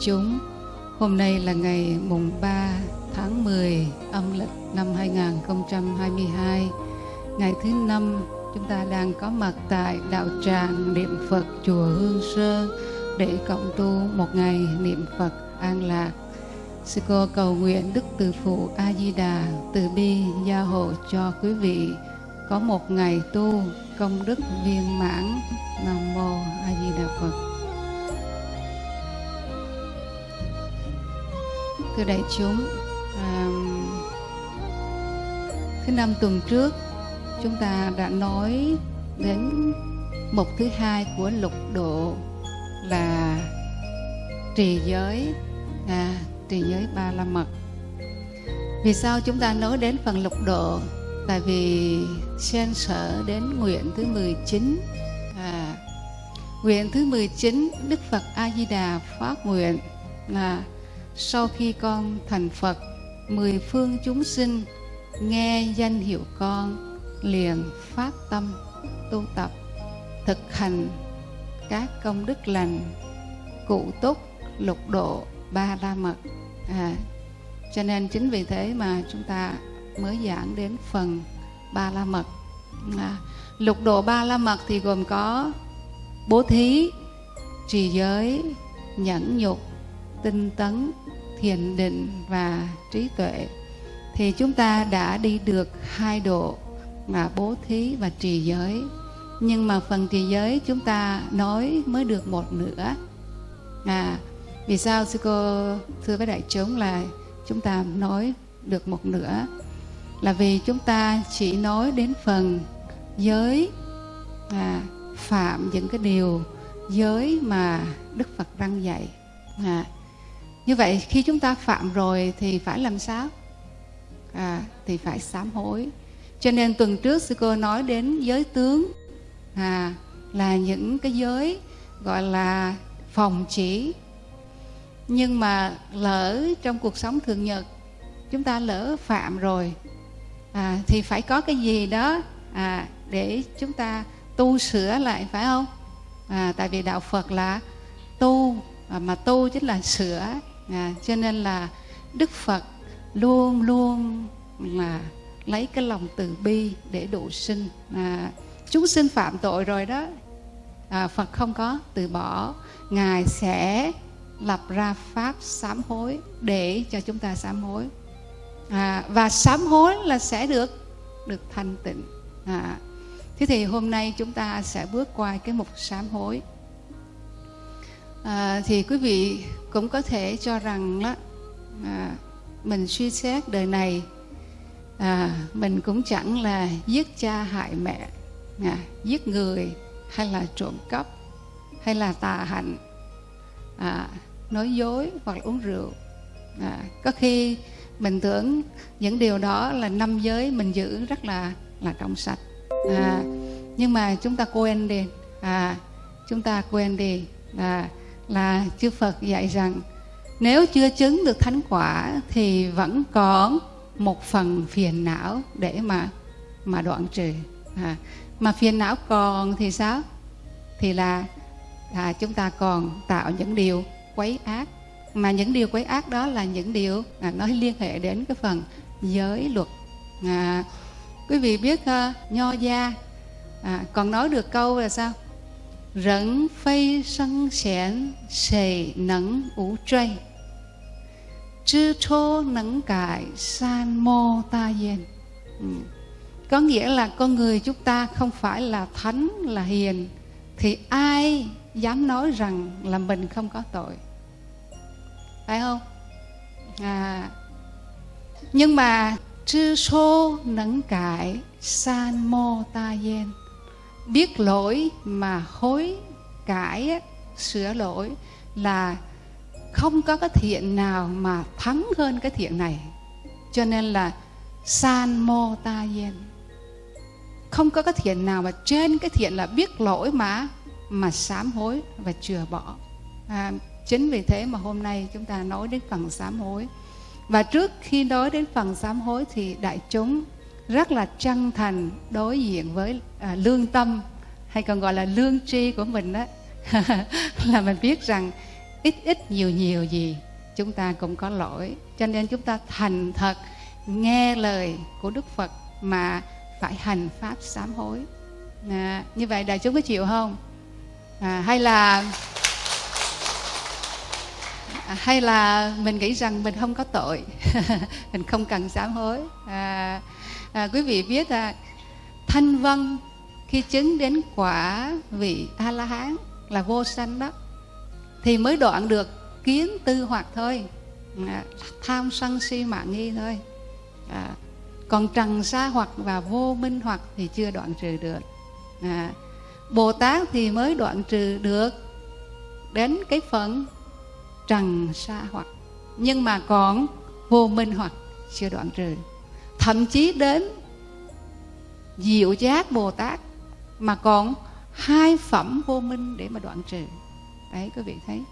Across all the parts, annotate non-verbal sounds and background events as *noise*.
chúng, hôm nay là ngày mùng 3 tháng 10 âm lịch năm 2022, ngày thứ năm chúng ta đang có mặt tại đạo tràng niệm Phật chùa Hương Sơn để cộng tu một ngày niệm Phật an lạc. Sư cô cầu nguyện Đức Từ Phụ A Di Đà từ bi gia hộ cho quý vị có một ngày tu công đức viên mãn. Nam mô A Di Đà Phật. Thưa đại chúng, à, thứ năm tuần trước chúng ta đã nói đến mục thứ hai của lục độ là trì giới à, trì giới ba la mật. Vì sao chúng ta nói đến phần lục độ? Tại vì xen sở đến nguyện thứ 19 à, nguyện thứ 19 Đức Phật A Di Đà phát nguyện là sau khi con thành Phật mười phương chúng sinh nghe danh hiệu con liền phát tâm tu tập thực hành các công đức lành cụ túc lục độ ba la mật. À, cho nên chính vì thế mà chúng ta mới giảng đến phần ba la mật. À, lục độ ba la mật thì gồm có bố thí trì giới nhẫn nhục tinh tấn thiền định và trí tuệ thì chúng ta đã đi được hai độ là bố thí và trì giới. Nhưng mà phần trì giới chúng ta nói mới được một nửa. À vì sao sư cô thưa với đại chúng là chúng ta nói được một nửa? Là vì chúng ta chỉ nói đến phần giới à, phạm những cái điều giới mà đức phật răng dạy. À, như vậy khi chúng ta phạm rồi thì phải làm sao? À, thì phải sám hối. Cho nên tuần trước sư cô nói đến giới tướng à, là những cái giới gọi là phòng chỉ. Nhưng mà lỡ trong cuộc sống thường nhật chúng ta lỡ phạm rồi à, thì phải có cái gì đó à, để chúng ta tu sửa lại phải không? À, tại vì đạo phật là tu à, mà tu chính là sửa à, cho nên là đức phật luôn luôn là lấy cái lòng từ bi để độ sinh. À, chúng sinh phạm tội rồi đó. À, phật không có từ bỏ. Ngài sẽ lập ra pháp sám hối để cho chúng ta sám hối. À, và sám hối là sẽ được được thanh tịnh. À, thế thì hôm nay chúng ta sẽ bước qua cái mục sám hối à, thì quý vị cũng có thể cho rằng đó à, mình suy xét đời này à, mình cũng chẳng là giết cha hại mẹ à, giết người hay là trộm cắp hay là tà hạnh à, nói dối hoặc là uống rượu. À, có khi mình tưởng những điều đó là năm giới mình giữ rất là là trong sạch. À, nhưng mà chúng ta quên đi à, chúng ta quên đi à, là chư Phật dạy rằng nếu chưa chứng được thánh quả thì vẫn có một phần phiền não để mà mà đoạn trừ. À, mà phiền não còn thì sao? Thì là à, chúng ta còn tạo những điều quấy ác. Mà những điều quấy ác đó là những điều à, nó liên hệ đến cái phần giới luật. À, quý vị biết uh, nho gia à, còn nói được câu là sao? Rẫn phây sân xẻn xề nẫn ủ trây. Chư chô nẫn cải san mô ta yên ừ. có nghĩa là con người chúng ta không phải là thánh là hiền. Thì ai dám nói rằng là mình không có tội? Phải không? À, nhưng mà chư số nắng cải san mô ta yên biết lỗi mà hối cải sửa lỗi là không có cái thiện nào mà thắng hơn cái thiện này. Cho nên là san mô ta yen không có cái thiện nào mà trên cái thiện là biết lỗi mà mà sám hối và chừa bỏ. À, chính vì thế mà hôm nay chúng ta nói đến phần sám hối. Và trước khi nói đến phần sám hối thì đại chúng rất là chân thành đối diện với à, lương tâm hay còn gọi là lương tri của mình đó *laughs* là mình biết rằng ít ít nhiều nhiều gì chúng ta cũng có lỗi. Cho nên chúng ta thành thật nghe lời của đức phật mà phải hành pháp sám hối. À, như vậy đại chúng có chịu không? À, hay là à, hay là mình nghĩ rằng mình không có tội *laughs* mình không cần sám hối. À, à, quý vị biết là thanh vân khi chứng đến quả vị a la hán là vô sanh đó thì mới đoạn được kiến tư hoặc thôi. À, tham sân si mạng nghi thôi. À, còn trần sa hoặc và vô minh hoặc thì chưa đoạn trừ được. À, bồ tát thì mới đoạn trừ được đến cái phần trần sa hoặc nhưng mà còn vô minh hoặc chưa đoạn trừ thậm chí đến diệu giác bồ tát mà còn hai phẩm vô minh để mà đoạn trừ. Đấy quý vị thấy.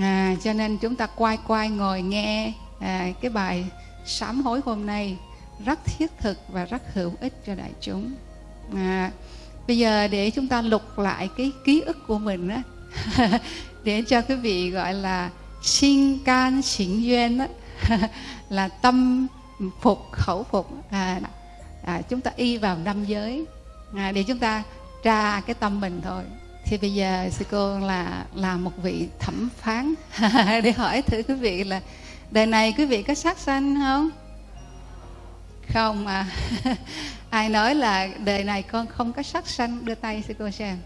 À, cho nên chúng ta quay quay ngồi nghe à, cái bài sám hối hôm nay rất thiết thực và rất hữu ích cho đại chúng. À, bây giờ để chúng ta lục lại cái ký ức của mình á *laughs* để cho quý vị gọi là sinh can xỉn duyên á *laughs* là tâm phục khẩu phục. À, à, chúng ta y vào năm giới. À, để chúng ta tra cái tâm mình thôi. Thì bây giờ sư cô là làm một vị thẩm phán. *laughs* Để hỏi thử quý vị là đời này quý vị có sát sanh không? Không à. *laughs* Ai nói là đời này con không có sát sanh? Đưa tay sư cô xem.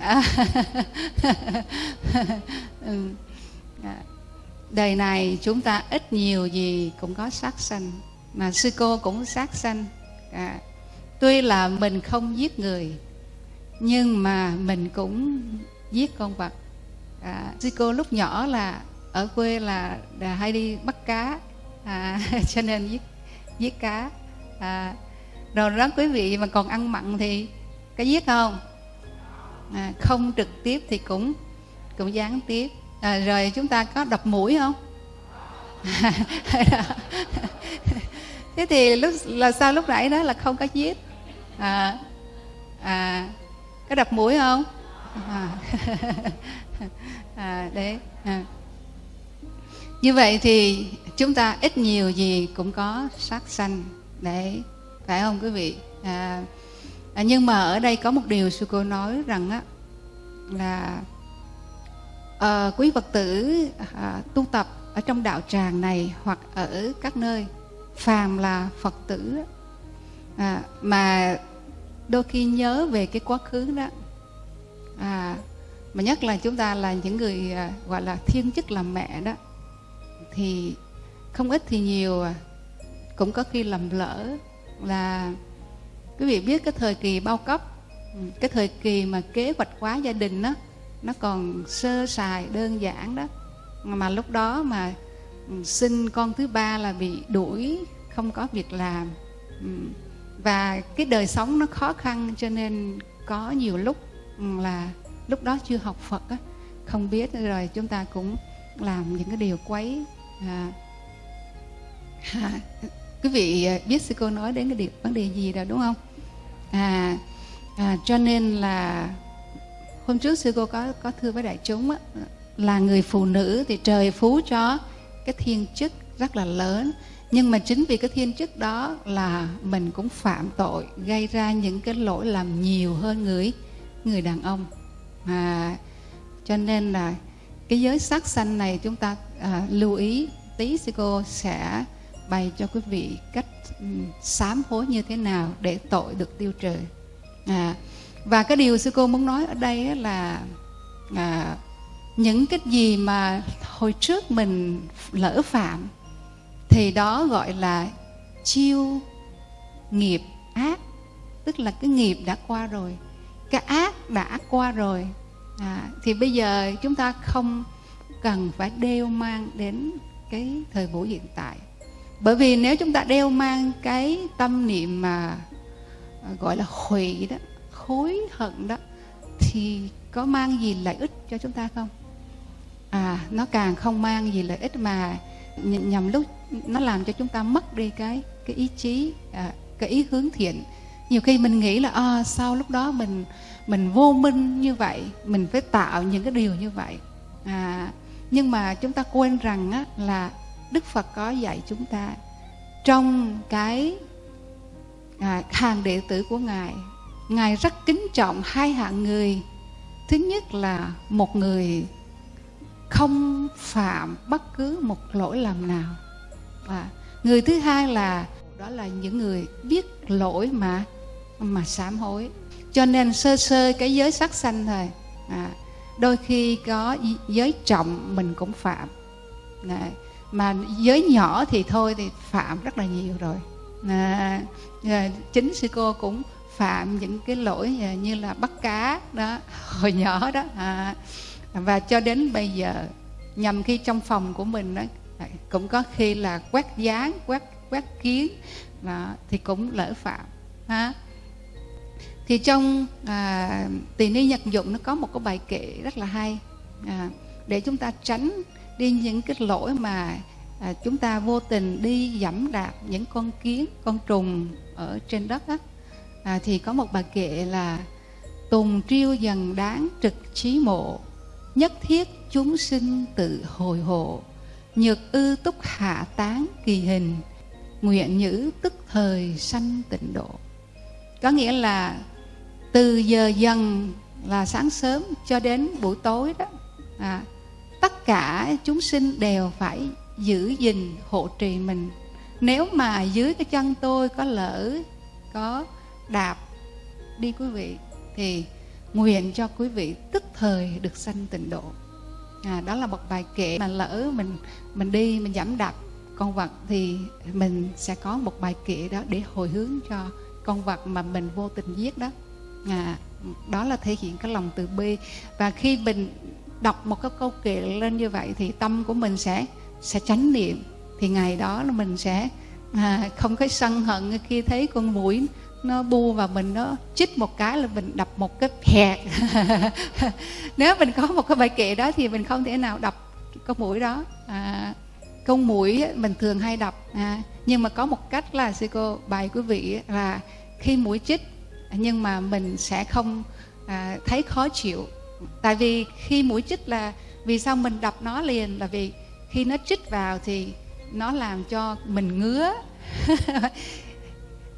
À, *laughs* ừ. à đời này chúng ta ít nhiều gì cũng có sát sanh. Mà sư cô cũng sát sanh. À, tuy là mình không giết người nhưng mà mình cũng giết con vật. À, sư cô lúc nhỏ là ở quê là, là hay đi bắt cá. À, *laughs* cho nên giết giết cá. À, rồi đó quý vị mà còn ăn mặn thì có giết không? À, không trực tiếp thì cũng cũng gián tiếp à, rồi chúng ta có đập mũi không? *laughs* Thế thì lúc là sao lúc nãy đó là không có giết? À, à có đập mũi không? À, *laughs* à đấy à. như vậy thì chúng ta ít nhiều gì cũng có sát sanh đấy phải không quý vị? À, à, nhưng mà ở đây có một điều sư cô nói rằng á là à, quý phật tử à, tu tập ở trong đạo tràng này hoặc ở các nơi phàm là phật tử à, mà đôi khi nhớ về cái quá khứ đó à, mà nhất là chúng ta là những người à, gọi là thiên chức làm mẹ đó thì không ít thì nhiều à, cũng có khi lầm lỡ là quý vị biết cái thời kỳ bao cấp ừ, cái thời kỳ mà kế hoạch hóa gia đình đó nó còn sơ sài đơn giản đó. Mà lúc đó mà ừ, sinh con thứ ba là bị đuổi không có việc làm. Ừ. Và cái đời sống nó khó khăn cho nên có nhiều lúc ừ, là lúc đó chưa học Phật á, không biết rồi chúng ta cũng làm những cái điều quấy. À, *laughs* à, quý vị à, biết sư cô nói đến cái điều vấn đề gì rồi đúng không? À, à cho nên là hôm trước sư cô có có thưa với đại chúng á, là người phụ nữ thì trời phú cho cái thiên chức rất là lớn. Nhưng mà chính vì cái thiên chức đó là mình cũng phạm tội gây ra những cái lỗi làm nhiều hơn người người đàn ông. À, cho nên là cái giới sắc xanh này chúng ta à, lưu ý tí sư cô sẽ bày cho quý vị cách um, sám hối như thế nào để tội được tiêu trừ. À, và cái điều sư cô muốn nói ở đây là à, những cái gì mà hồi trước mình lỡ phạm thì đó gọi là chiêu nghiệp ác. Tức là cái nghiệp đã qua rồi cái ác đã qua rồi. À, thì bây giờ chúng ta không cần phải đeo mang đến cái thời buổi hiện tại. Bởi vì nếu chúng ta đeo mang cái tâm niệm mà à, gọi là hủy đó hối hận đó thì có mang gì lợi ích cho chúng ta không? À nó càng không mang gì lợi ích mà nhằm lúc nó làm cho chúng ta mất đi cái cái ý chí à, cái ý hướng thiện. Nhiều khi mình nghĩ là à, sau lúc đó mình mình vô minh như vậy mình phải tạo những cái điều như vậy. À, nhưng mà chúng ta quên rằng á, là đức phật có dạy chúng ta trong cái à, hàng đệ tử của ngài ngài rất kính trọng hai hạng người. Thứ nhất là một người không phạm bất cứ một lỗi lầm nào. Và người thứ hai là đó là những người biết lỗi mà mà sám hối. Cho nên sơ sơ cái giới sắc sanh thôi. À, đôi khi có giới trọng mình cũng phạm. À, mà giới nhỏ thì thôi thì phạm rất là nhiều rồi. À, à, chính sư cô cũng phạm những cái lỗi à, như là bắt cá đó *laughs* hồi nhỏ đó à, và cho đến bây giờ nhằm khi trong phòng của mình đó, à, cũng có khi là quét dán quét quét kiến đó, thì cũng lỡ phạm ha. Thì trong à, tỳ ni nhật dụng nó có một cái bài kệ rất là hay à, để chúng ta tránh đi những cái lỗi mà à, chúng ta vô tình đi dẫm đạp những con kiến con trùng ở trên đất á à, thì có một bài kệ là tùng triêu dần đáng trực trí mộ nhất thiết chúng sinh tự hồi hộ. Nhược ư túc hạ tán kỳ hình nguyện nhữ tức thời sanh tịnh độ. Có nghĩa là từ giờ dần là sáng sớm cho đến buổi tối đó à, tất cả chúng sinh đều phải giữ gìn hộ trì mình. Nếu mà dưới cái chân tôi có lỡ có đạp đi quý vị thì nguyện cho quý vị tức thời được sanh tịnh độ. À, đó là một bài kệ mà lỡ mình mình đi mình giảm đạp con vật thì mình sẽ có một bài kệ đó để hồi hướng cho con vật mà mình vô tình giết đó. À, đó là thể hiện cái lòng từ bi. Và khi mình đọc một cái câu kệ lên như vậy thì tâm của mình sẽ sẽ tránh niệm. Thì ngày đó là mình sẽ à, không có sân hận khi thấy con mũi nó bu vào mình nó chích một cái là mình đập một cái phẹt *laughs* nếu mình có một cái bài kệ đó thì mình không thể nào đập con mũi đó. À, con mũi mình thường hay đập à, nhưng mà có một cách là sư cô bài quý vị là khi mũi chích nhưng mà mình sẽ không à, thấy khó chịu. Tại vì khi mũi chích là vì sao mình đập nó liền là vì khi nó chích vào thì nó làm cho mình ngứa. *laughs*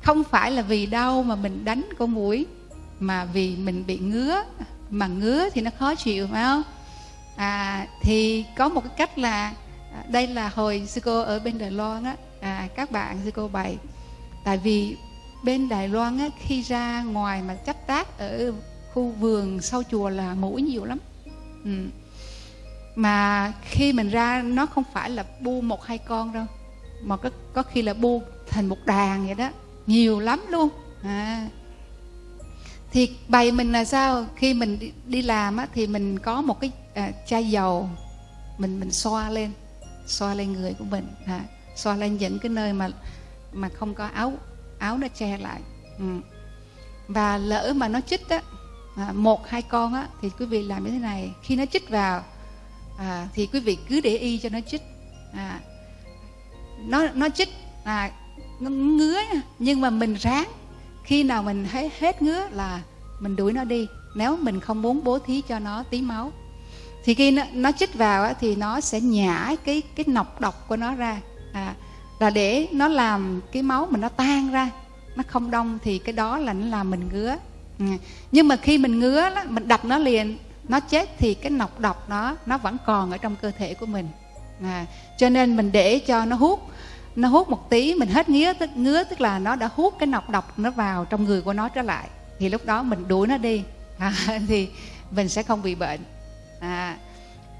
không phải là vì đau mà mình đánh con mũi mà vì mình bị ngứa. Mà ngứa thì nó khó chịu phải không? À, thì có một cái cách là à, đây là hồi sư cô ở bên Đài Loan á. À, các bạn sư cô bày. Tại vì bên Đài Loan á, khi ra ngoài mà chấp tác ở khu vườn sau chùa là mũi nhiều lắm. Ừ. mà khi mình ra nó không phải là bu một hai con đâu mà có, có khi là bu thành một đàn vậy đó nhiều lắm luôn. À. thì bày mình là sao? Khi mình đi, đi làm á, thì mình có một cái à, chai dầu mình mình xoa lên xoa lên người của mình à, xoa lên những cái nơi mà mà không có áo áo nó che lại. Ừ. và lỡ mà nó chích á à, một hai con á thì quý vị làm như thế này. Khi nó chích vào à, thì quý vị cứ để y cho nó chích. À, nó nó chích à, ngứa nhưng mà mình ráng. Khi nào mình thấy hết ngứa là mình đuổi nó đi. Nếu mình không muốn bố thí cho nó tí máu. Thì khi nó, nó chích vào á, thì nó sẽ nhả cái cái nọc độc của nó ra. À, là để nó làm cái máu mình nó tan ra. Nó không đông thì cái đó là nó làm mình ngứa. Ừ. nhưng mà khi mình ngứa đó, mình đập nó liền nó chết thì cái nọc độc nó nó vẫn còn ở trong cơ thể của mình. À, cho nên mình để cho nó hút nó hút một tí mình hết ngứa tức ngứa tức là nó đã hút cái nọc độc nó vào trong người của nó trở lại. Thì lúc đó mình đuổi nó đi. *laughs* À, thì mình sẽ không bị bệnh. À,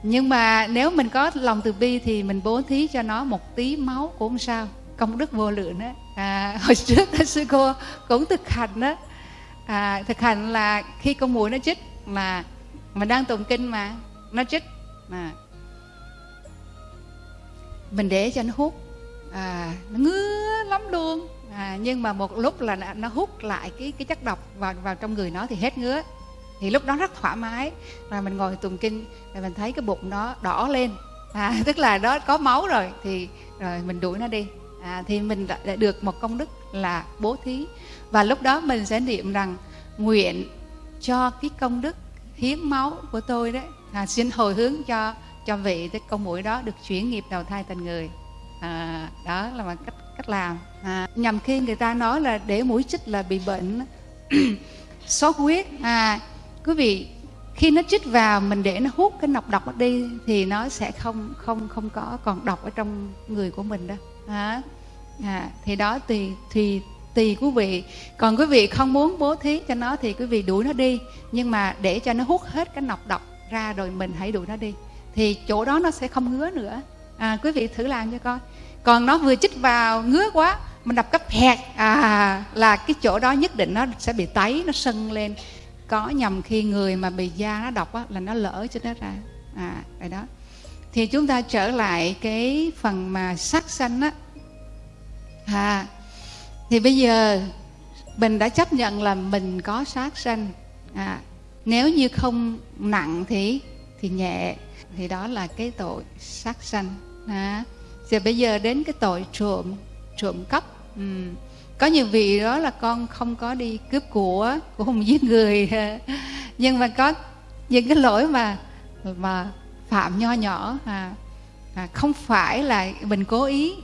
nhưng mà nếu mình có lòng từ bi thì mình bố thí cho nó một tí máu cũng không sao. Công đức vô lượng đó à, *laughs* hồi trước đó, sư cô cũng thực hành đó à, thực hành là khi con mũi nó chích mà mình đang tụng kinh mà nó chích mà. Mình để cho nó hút à, nó ngứa lắm luôn. À, nhưng mà một lúc là nó hút lại cái cái chất độc vào vào trong người nó thì hết ngứa. Thì lúc đó rất thoải mái. Rồi mình ngồi tụng kinh rồi mình thấy cái bụng nó đỏ lên. À, *laughs* tức là đó có máu rồi. Thì rồi mình đuổi nó đi. À, thì mình đã, đã được một công đức là bố thí. Và lúc đó mình sẽ niệm rằng nguyện cho cái công đức hiến máu của tôi đấy à, xin hồi hướng cho cho vị cái con mũi đó được chuyển nghiệp đầu thai thành người à, đó là một cách cách làm. À, nhằm khi người ta nói là để mũi chích là bị bệnh *clears throat* sốt huyết. À quý vị khi nó chích vào mình để nó hút cái nọc độc đi thì nó sẽ không không không có còn độc ở trong người của mình đó à, à, thì đó tùy thì tùy quý vị. Còn quý vị không muốn bố thí cho nó thì quý vị đuổi nó đi. Nhưng mà để cho nó hút hết cái nọc độc ra rồi mình hãy đuổi nó đi. Thì chỗ đó nó sẽ không ngứa nữa à, quý vị thử làm cho coi. Còn nó vừa chích vào ngứa quá mình đập cấp hẹt. À là cái chỗ đó nhất định nó sẽ bị tấy nó sưng lên. Có nhầm khi người mà bị da nó độc á, là nó lỡ cho nó ra. À vậy đó. Thì chúng ta trở lại cái phần mà sắc xanh á. À thì bây giờ mình đã chấp nhận là mình có sát sanh. À nếu như không nặng thì thì nhẹ. Thì đó là cái tội sát sanh à rồi bây giờ đến cái tội trộm trộm cắp. Ừ. có nhiều vị đó là con không có đi cướp của cũng không giết người. *laughs* Nhưng mà có những cái lỗi mà mà phạm nho nhỏ à, à không phải là mình cố ý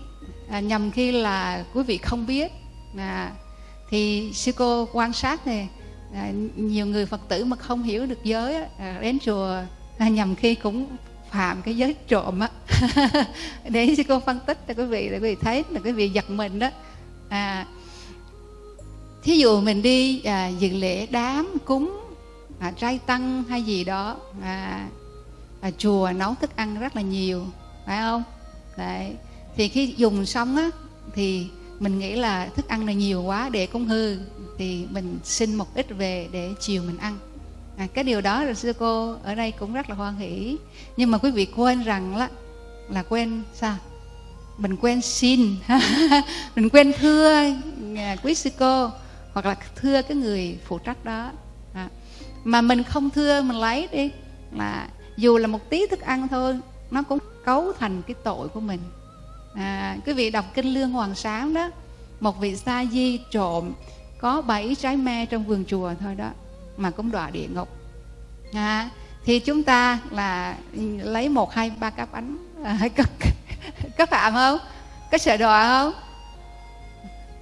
à, nhằm khi là quý vị không biết. À, thì sư cô quan sát này à, nhiều người phật tử mà không hiểu được giới à, đến chùa à, nhầm khi cũng phạm cái giới trộm á. *laughs* Để sư cô phân tích cho quý vị để quý vị thấy là quý vị giật mình đó. À thí dụ mình đi à, dự lễ đám cúng à, trai tăng hay gì đó à, à, chùa nấu thức ăn rất là nhiều phải không? Đấy thì khi dùng xong á thì mình nghĩ là thức ăn này nhiều quá để cũng hư thì mình xin một ít về để chiều mình ăn à, cái điều đó là sư cô ở đây cũng rất là hoan hỷ. Nhưng mà quý vị quên rằng là là quên sao? Mình quên xin. *laughs* Mình quên thưa à, quý sư cô hoặc là thưa cái người phụ trách đó. À, mà mình không thưa mình lấy đi. Là dù là một tí thức ăn thôi nó cũng cấu thành cái tội của mình. À, quý vị đọc kinh lương hoàng sáng đó một vị sa di trộm có bảy trái me trong vườn chùa thôi đó mà cũng đọa địa ngục. À, thì chúng ta là lấy một hai ba cái bánh. À, *laughs* có, có phạm không? Có sợ đọa không?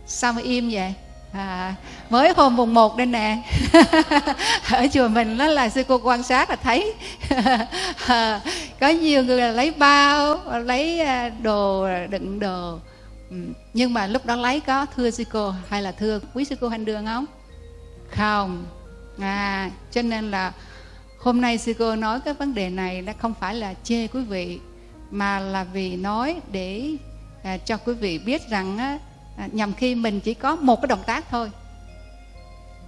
Sao mà im vậy? À, mới hôm mùng một đây nè. *laughs* Ở chùa mình đó là sư cô quan sát là thấy. *laughs* À, có nhiều người là lấy bao lấy à, đồ đựng đồ. Ừ, nhưng mà lúc đó lấy có thưa sư cô hay là thưa quý sư cô hành đường không? Không à cho nên là hôm nay sư cô nói cái vấn đề này nó không phải là chê quý vị mà là vì nói để à, cho quý vị biết rằng á, à, nhằm khi mình chỉ có một cái động tác thôi.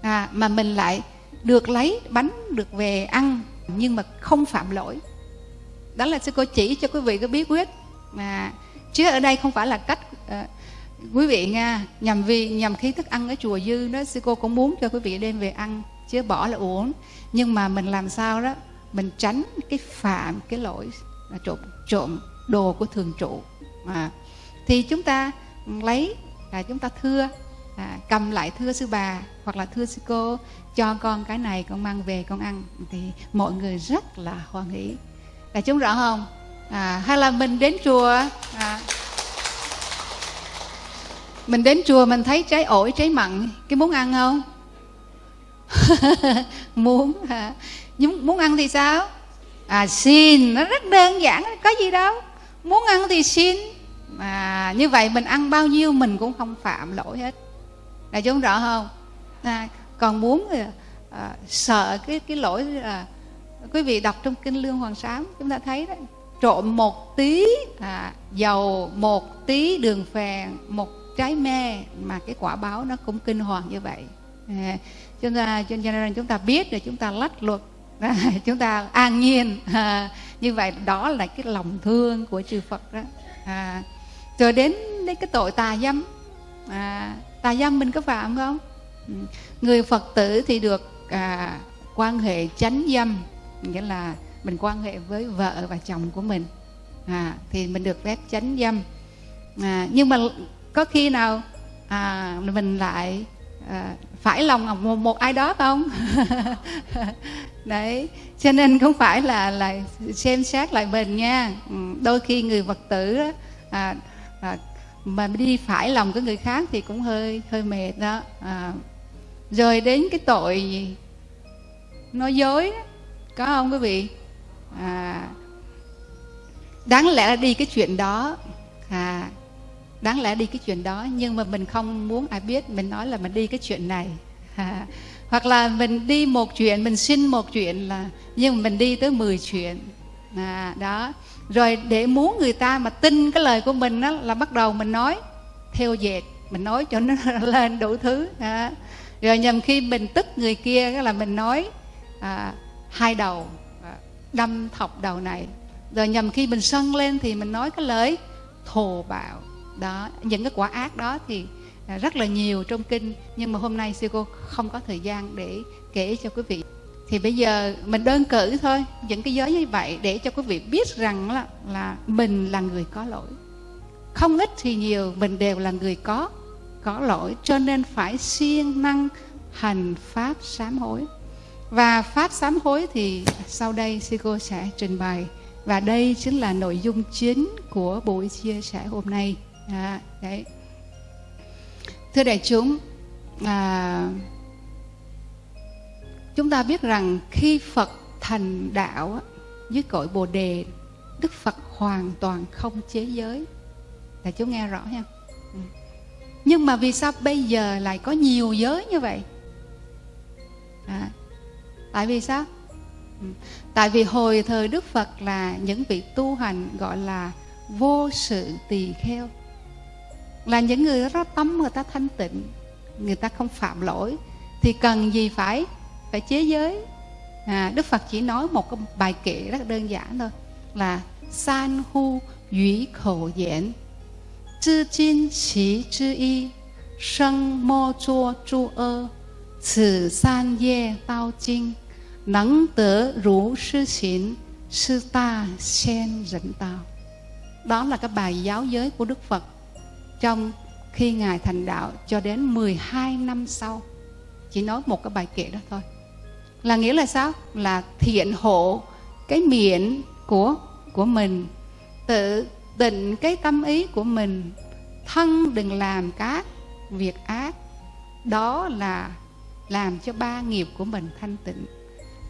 À, mà mình lại được lấy bánh được về ăn nhưng mà không phạm lỗi. Đó là sư cô chỉ cho quý vị cái bí quyết. Mà chứ ở đây không phải là cách à, quý vị nha nhằm vì nhằm khi thức ăn ở chùa dư đó sư cô cũng muốn cho quý vị đem về ăn chứ bỏ là uống nhưng mà mình làm sao đó? Mình tránh cái phạm cái lỗi là trộm trộm đồ của thường trụ. Mà thì chúng ta lấy là chúng ta thưa à, cầm lại thưa sư bà hoặc là thưa sư cô cho con cái này con mang về con ăn. Thì mọi người rất là hoan hỷ. Là chúng rõ không? À, hay là mình đến chùa à, mình đến chùa mình thấy trái ổi trái mặn cái muốn ăn không? *laughs* muốn hả? Nhưng muốn ăn thì sao? À xin. Nó rất đơn giản có gì đâu. Muốn ăn thì xin. Mà như vậy mình ăn bao nhiêu mình cũng không phạm lỗi hết. Là chúng rõ không? À, còn muốn à, sợ cái cái lỗi là quý vị đọc trong kinh lương hoàng sám chúng ta thấy đấy trộm một tí à, dầu một tí đường phèn một trái me mà cái quả báo nó cũng kinh hoàng như vậy à, chúng ta cho nên chúng ta biết để chúng ta lách luật. À, *laughs* chúng ta an nhiên. À, *laughs* như vậy đó là cái lòng thương của chư Phật đó. À, rồi đến đến cái tội tà dâm. À, tà dâm mình có phạm không? Ừ. Người Phật tử thì được à, quan hệ chánh dâm nghĩa là mình quan hệ với vợ và chồng của mình. À, thì mình được phép chánh dâm. À, nhưng mà có khi nào à, mình lại à, phải lòng một, một ai đó không? *laughs* Đấy cho nên không phải là là xem xét lại mình nha. Ừ, đôi khi người vật tử à, à, mà đi phải lòng của người khác thì cũng hơi hơi mệt đó. À, rồi đến cái tội gì nói dối có không quý vị? À, đáng lẽ là đi cái chuyện đó. À, đáng lẽ đi cái chuyện đó nhưng mà mình không muốn ai biết mình nói là mình đi cái chuyện này. À, hoặc là mình đi một chuyện mình xin một chuyện là nhưng mà mình đi tới 10 chuyện. À, đó. Rồi để muốn người ta mà tin cái lời của mình đó là bắt đầu mình nói theo dệt mình nói cho nó *laughs* lên đủ thứ. À. rồi nhầm khi mình tức người kia là mình nói à, hai đầu à, đâm thọc đầu này. Rồi nhầm khi mình sân lên thì mình nói cái lời thồ bạo đó những cái quả ác đó thì à, rất là nhiều trong kinh nhưng mà hôm nay sư cô không có thời gian để kể cho quý vị. Thì bây giờ mình đơn cử thôi những cái giới như vậy để cho quý vị biết rằng là, là mình là người có lỗi. Không ít thì nhiều mình đều là người có có lỗi cho nên phải siêng năng hành pháp sám hối. Và pháp sám hối thì sau đây sư cô sẽ trình bày. Và đây chính là nội dung chính của buổi chia sẻ hôm nay à, đấy. Thưa đại chúng à, chúng ta biết rằng khi phật thành đạo dưới cội bồ đề đức phật hoàn toàn không chế giới. Đại chúng nghe rõ nha ừ. nhưng mà vì sao bây giờ lại có nhiều giới như vậy? À, tại vì sao? Ừ. Tại vì hồi thời đức phật là những vị tu hành gọi là vô sự tỳ kheo là những người đó tâm người ta thanh tịnh người ta không phạm lỗi thì cần gì phải phải chế giới à, đức phật chỉ nói một cái bài kệ rất đơn giản thôi là san hu ủy khẩu diễn zhi jin qi zhi y sân mô chua chu ơ 此三业道经能得如是行是大仙人道 đó là cái bài giáo giới của Đức Phật trong khi Ngài thành đạo cho đến 12 năm sau. Chỉ nói một cái bài kệ đó thôi. Là nghĩa là sao? Là thiện hộ cái miệng của của mình, tự định cái tâm ý của mình, thân đừng làm các việc ác. Đó là làm cho ba nghiệp của mình thanh tịnh.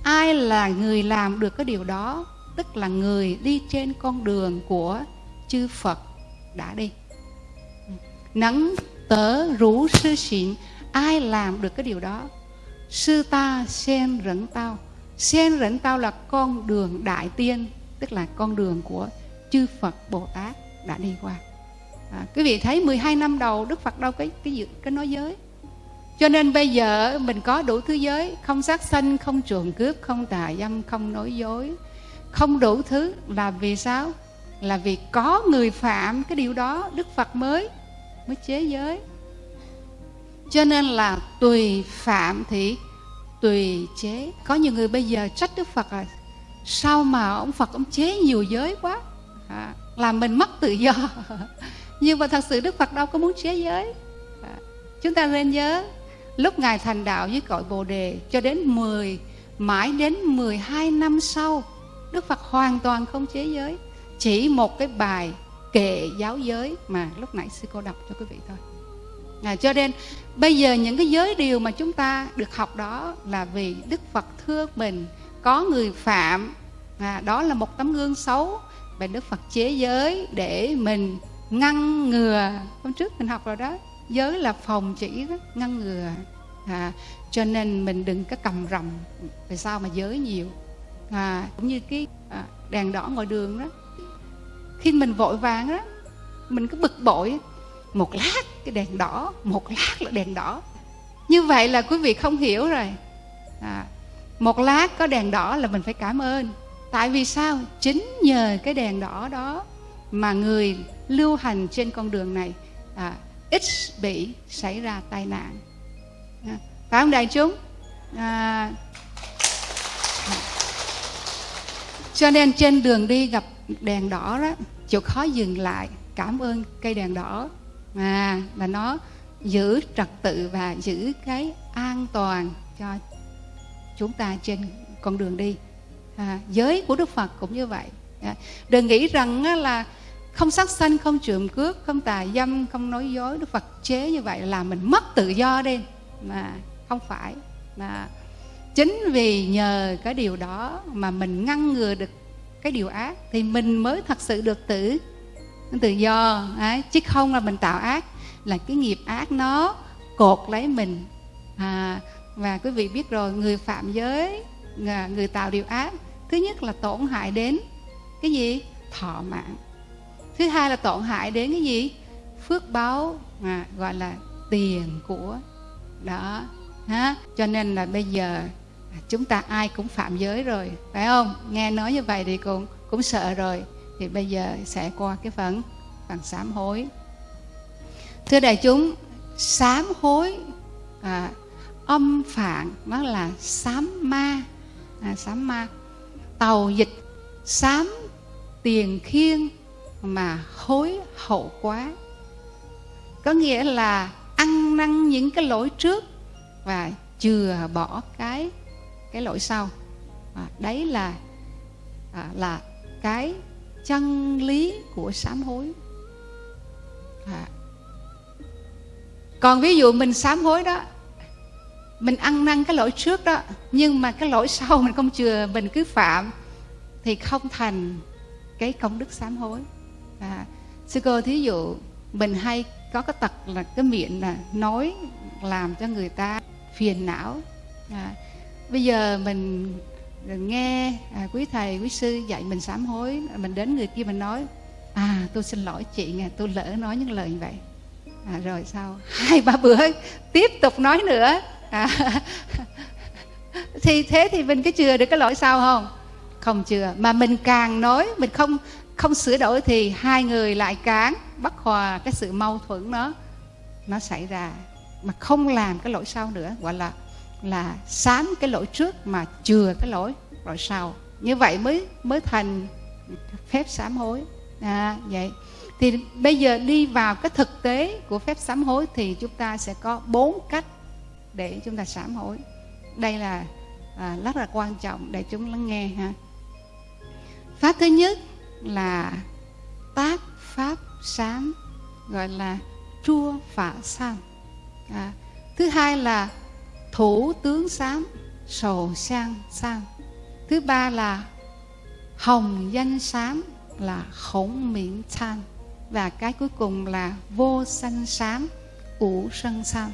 Ai là người làm được cái điều đó, tức là người đi trên con đường của chư Phật đã đi nắng tớ rú sư xịn ai làm được cái điều đó? Sư ta sen rẫn tao. Sen rẫn tao là con đường đại tiên tức là con đường của chư Phật Bồ Tát đã đi qua. À, quý vị thấy 12 năm đầu Đức Phật đâu cái cái cái nói giới? Cho nên bây giờ mình có đủ thứ giới không sát sanh không trộm cướp không tà dâm không nói dối. Không đủ thứ là vì sao? Là vì có người phạm cái điều đó Đức Phật mới mới chế giới. Cho nên là tùy phạm thì tùy chế. Có nhiều người bây giờ trách đức phật là sao mà ông phật ông chế nhiều giới quá? À, làm mình mất tự do. *laughs* Nhưng mà thật sự đức phật đâu có muốn chế giới. À, chúng ta nên nhớ lúc ngài thành đạo với cội bồ đề cho đến 10 mãi đến 12 năm sau đức phật hoàn toàn không chế giới. Chỉ một cái bài kệ giáo giới mà lúc nãy sư cô đọc cho quý vị thôi. À, cho nên bây giờ những cái giới điều mà chúng ta được học đó là vì đức phật thương mình có người phạm à, đó là một tấm gương xấu và đức phật chế giới để mình ngăn ngừa. Hôm trước mình học rồi đó giới là phòng chỉ đó, ngăn ngừa. À, cho nên mình đừng có cầm rầm về sao mà giới nhiều. À, cũng như cái à, đèn đỏ ngoài đường đó khi mình vội vàng á mình cứ bực bội một lát cái đèn đỏ một lát là đèn đỏ. Như vậy là quý vị không hiểu rồi. À, một lát có đèn đỏ là mình phải cảm ơn. Tại vì sao? Chính nhờ cái đèn đỏ đó mà người lưu hành trên con đường này à, ít bị xảy ra tai nạn. À, phải không đại chúng? À, cho nên trên đường đi gặp đèn đỏ đó chịu khó dừng lại cảm ơn cây đèn đỏ. À là nó giữ trật tự và giữ cái an toàn cho chúng ta trên con đường đi. À, giới của đức phật cũng như vậy. À, đừng nghĩ rằng là không sát sanh không trộm cướp không tà dâm không nói dối. Đức phật chế như vậy là mình mất tự do đi. Mà không phải. Mà chính vì nhờ cái điều đó mà mình ngăn ngừa được cái điều ác thì mình mới thật sự được tự tự do. Ấy chứ không là mình tạo ác là cái nghiệp ác nó cột lấy mình. À, và quý vị biết rồi người phạm giới à, người tạo điều ác thứ nhất là tổn hại đến cái gì? Thọ mạng. Thứ hai là tổn hại đến cái gì? Phước báo à, gọi là tiền của đó ha. Cho nên là bây giờ chúng ta ai cũng phạm giới rồi phải không? Nghe nói như vậy thì cũng cũng sợ rồi. Thì bây giờ sẽ qua cái phần phần sám hối. Thưa đại chúng sám hối à, âm phạn nó là sám ma à, sám ma. Tàu dịch sám tiền khiên mà hối hậu quá. Có nghĩa là ăn năn những cái lỗi trước và chừa bỏ cái cái lỗi sau. À, đấy là à, là cái chân lý của sám hối. À. còn ví dụ mình sám hối đó mình ăn năn cái lỗi trước đó nhưng mà cái lỗi sau mình không chừa mình cứ phạm thì không thành cái công đức sám hối. À, sư cô thí dụ mình hay có cái tật là cái miệng là nói làm cho người ta phiền não. À, bây giờ mình nghe à, quý thầy quý sư dạy mình sám hối mình đến người kia mình nói à tôi xin lỗi chị nghe tôi lỡ nói những lời như vậy. À, rồi sau *laughs* hai ba bữa tiếp tục nói nữa. À, *laughs* thì thế thì mình cái chừa được cái lỗi sau không? Không chừa. Mà mình càng nói mình không không sửa đổi thì hai người lại cán bất hòa cái sự mâu thuẫn nó nó xảy ra. Mà không làm cái lỗi sau nữa. Gọi là là sám cái lỗi trước mà chừa cái lỗi lỗi sau. Như vậy mới mới thành phép sám hối. À, vậy. Thì bây giờ đi vào cái thực tế của phép sám hối thì chúng ta sẽ có bốn cách để chúng ta sám hối. Đây là à, rất là quan trọng để chúng lắng nghe ha. Pháp thứ nhất là tác pháp sám gọi là chua phả sam à, thứ hai là thủ tướng sám sầu sang sang. Thứ ba là hồng danh sám là khổng miễn than. Và cái cuối cùng là vô sanh sám ủ sân sam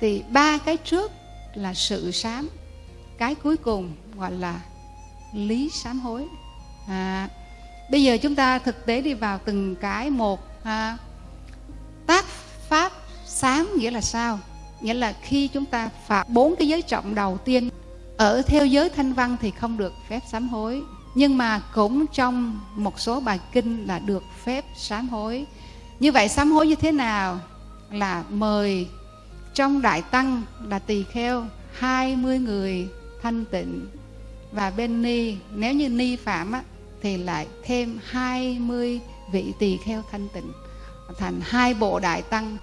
thì ba cái trước là sự sám cái cuối cùng gọi là lý sám hối. À, bây giờ chúng ta thực tế đi vào từng cái một à, tác pháp sám nghĩa là sao? Nghĩa là khi chúng ta phạm bốn cái giới trọng đầu tiên ở theo giới thanh văn thì không được phép sám hối. Nhưng mà cũng trong một số bài kinh là được phép sám hối. Như vậy sám hối như thế nào? Là mời trong đại tăng là tỳ kheo 20 người thanh tịnh. Và bên ni nếu như ni phạm á, thì lại thêm 20 vị tỳ kheo thanh tịnh thành hai bộ đại tăng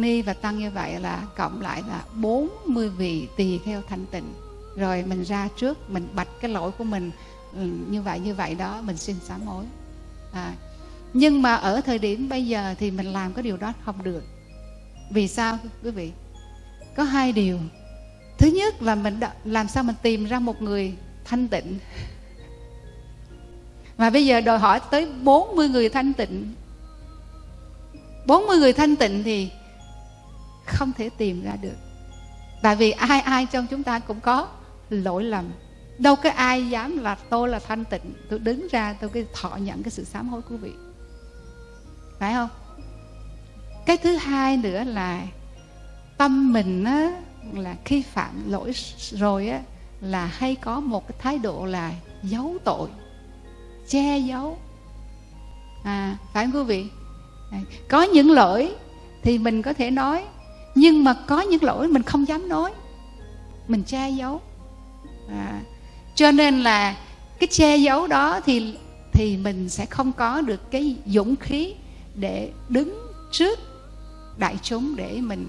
ni và tăng như vậy là cộng lại là 40 vị tỳ kheo thanh tịnh. Rồi mình ra trước mình bạch cái lỗi của mình ừ, như vậy như vậy đó mình xin sám hối. À, nhưng mà ở thời điểm bây giờ thì mình làm cái điều đó không được. Vì sao quý vị? Có hai điều. Thứ nhất là mình đã, làm sao mình tìm ra một người thanh tịnh? Mà bây giờ đòi hỏi tới 40 người thanh tịnh. 40 người thanh tịnh thì không thể tìm ra được. Tại vì ai ai trong chúng ta cũng có lỗi lầm. Đâu có ai dám là tôi là thanh tịnh tôi đứng ra tôi cái thọ nhận cái sự sám hối của vị. Phải không? Cái thứ hai nữa là tâm mình á, là khi phạm lỗi rồi á là hay có một cái thái độ là giấu tội che giấu. À phải không quý vị? À, có những lỗi thì mình có thể nói nhưng mà có những lỗi mình không dám nói. Mình che giấu. À, cho nên là cái che giấu đó thì thì mình sẽ không có được cái dũng khí để đứng trước đại chúng để mình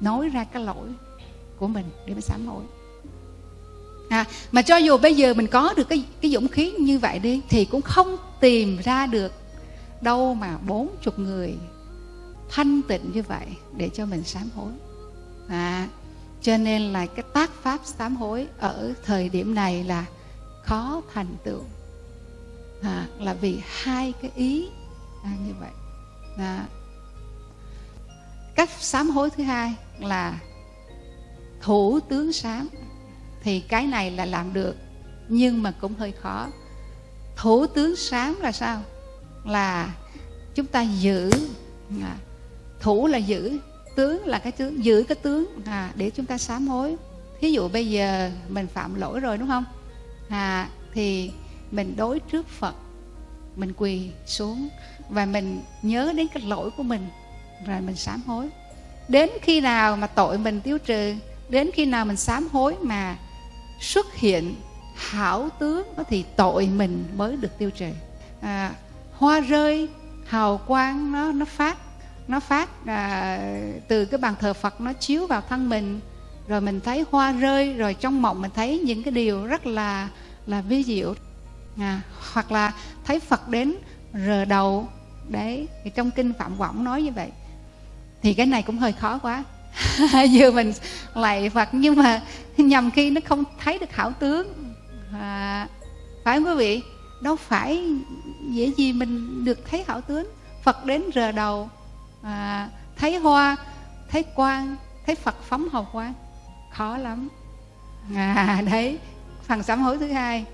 nói ra cái lỗi của mình để mình sám hối. À, mà cho dù bây giờ mình có được cái cái dũng khí như vậy đi thì cũng không tìm ra được đâu mà bốn chục người thanh tịnh như vậy để cho mình sám hối. À, cho nên là cái tác pháp sám hối ở thời điểm này là khó thành tựu. À, là vì hai cái ý à, như vậy. À, cách sám hối thứ hai là thủ tướng sám. Thì cái này là làm được nhưng mà cũng hơi khó. Thủ tướng sám là sao? Là chúng ta giữ à, thủ là giữ tướng là cái tướng giữ cái tướng à, để chúng ta sám hối. Thí dụ bây giờ mình phạm lỗi rồi đúng không? À, thì mình đối trước phật mình quỳ xuống và mình nhớ đến cái lỗi của mình rồi mình sám hối. Đến khi nào mà tội mình tiêu trừ đến khi nào mình sám hối mà xuất hiện hảo tướng thì tội mình mới được tiêu trừ. À, hoa rơi hào quang nó nó phát nó phát à, từ cái bàn thờ Phật nó chiếu vào thân mình rồi mình thấy hoa rơi rồi trong mộng mình thấy những cái điều rất là là vi diệu. À, hoặc là thấy Phật đến rờ đầu đấy thì trong kinh Phạm Võng nói như vậy. Thì cái này cũng hơi khó quá. *laughs* Vừa mình lạy Phật nhưng mà nhầm khi nó không thấy được hảo tướng. À, phải không quý vị? Đâu phải dễ gì mình được thấy hảo tướng. Phật đến rờ đầu à, thấy hoa thấy quang thấy Phật phóng hào quang. Khó lắm. À *laughs* đấy phần sám hối thứ hai.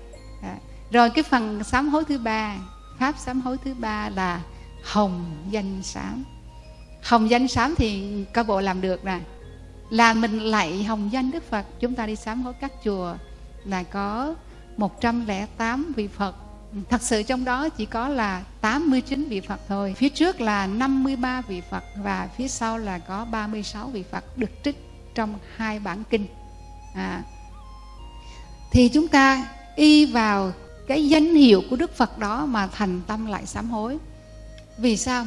À, rồi cái phần sám hối thứ ba pháp sám hối thứ ba là hồng danh sám. Hồng danh sám thì cơ bộ làm được nè. Là mình lạy hồng danh đức phật chúng ta đi sám hối các chùa là có 108 vị phật. Thật sự trong đó chỉ có là 89 vị Phật thôi. Phía trước là 53 vị Phật Và phía sau là có 36 vị Phật Được trích trong hai bản kinh. À, Thì chúng ta y vào cái danh hiệu của Đức Phật đó Mà thành tâm lại sám hối. Vì sao?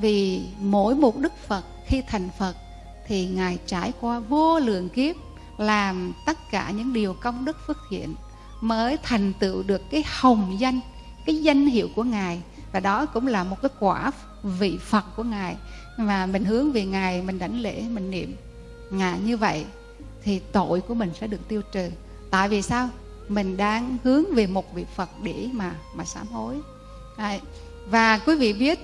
Vì mỗi một Đức Phật khi thành Phật Thì Ngài trải qua vô lượng kiếp Làm tất cả những điều công đức phước thiện mới thành tựu được cái hồng danh, cái danh hiệu của ngài. Và đó cũng là một cái quả vị phật của ngài. Mà mình hướng về ngài, mình đảnh lễ, mình niệm ngài như vậy thì tội của mình sẽ được tiêu trừ. Tại vì sao? Mình đang hướng về một vị phật để mà mà sám hối. Đấy. và quý vị biết,